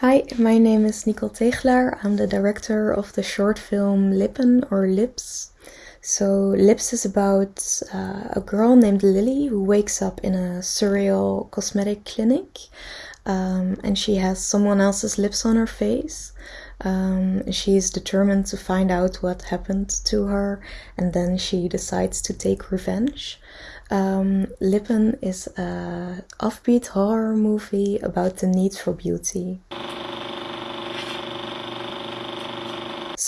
Hi, my name is Nicole Tegelaar. I'm the director of the short film Lippen or Lips. So, Lips is about uh, a girl named Lily who wakes up in a surreal cosmetic clinic um, and she has someone else's lips on her face. Um, is determined to find out what happened to her and then she decides to take revenge. Um, Lippen is a offbeat horror movie about the need for beauty.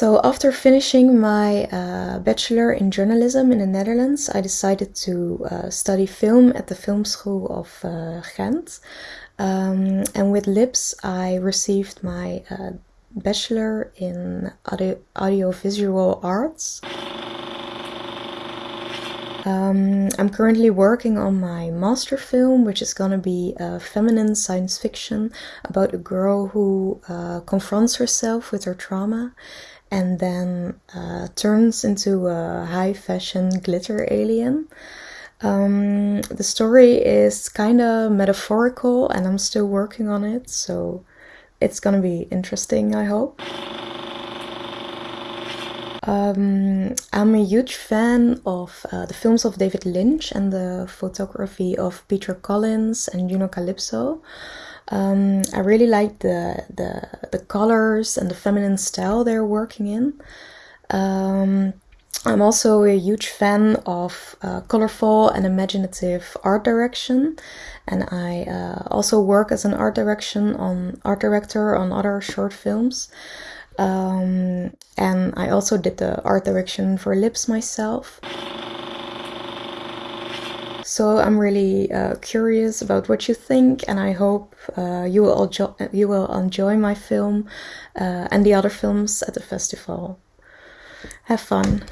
So after finishing my uh, bachelor in journalism in the Netherlands, I decided to uh, study film at the film school of uh, Ghent. Um, and with LIPS, I received my uh, bachelor in audio audiovisual arts. Um, I'm currently working on my master film, which is gonna be a feminine science fiction about a girl who uh, confronts herself with her trauma and then uh, turns into a high fashion glitter alien. Um, the story is kind of metaphorical and I'm still working on it, so it's gonna be interesting, I hope. Um, I'm a huge fan of uh, the films of David Lynch and the photography of Petra Collins and Juno Calypso. Um, I really like the, the the colors and the feminine style they're working in. Um, I'm also a huge fan of uh, colorful and imaginative art direction, and I uh, also work as an art direction on art director on other short films. Um, and I also did the art direction for Lips myself. So I'm really uh, curious about what you think, and I hope uh, you will enjoy, you will enjoy my film uh, and the other films at the festival. Have fun.